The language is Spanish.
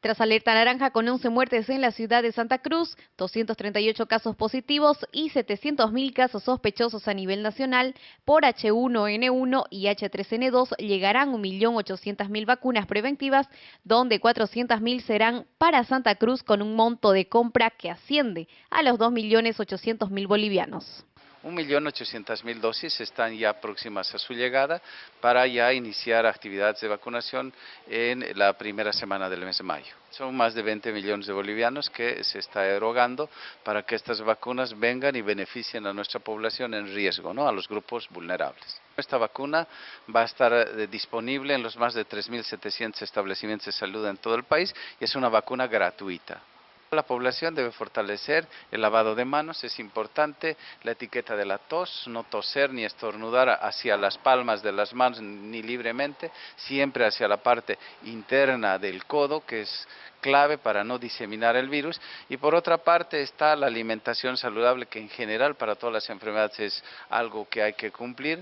Tras alerta naranja con 11 muertes en la ciudad de Santa Cruz, 238 casos positivos y 700.000 casos sospechosos a nivel nacional, por H1N1 y H3N2 llegarán 1.800.000 vacunas preventivas, donde 400.000 serán para Santa Cruz con un monto de compra que asciende a los 2.800.000 bolivianos. 1.800.000 dosis están ya próximas a su llegada para ya iniciar actividades de vacunación en la primera semana del mes de mayo. Son más de 20 millones de bolivianos que se está erogando para que estas vacunas vengan y beneficien a nuestra población en riesgo, ¿no? a los grupos vulnerables. Esta vacuna va a estar eh, disponible en los más de 3.700 establecimientos de salud en todo el país y es una vacuna gratuita. La población debe fortalecer el lavado de manos, es importante la etiqueta de la tos, no toser ni estornudar hacia las palmas de las manos ni libremente, siempre hacia la parte interna del codo, que es clave para no diseminar el virus. Y por otra parte está la alimentación saludable, que en general para todas las enfermedades es algo que hay que cumplir.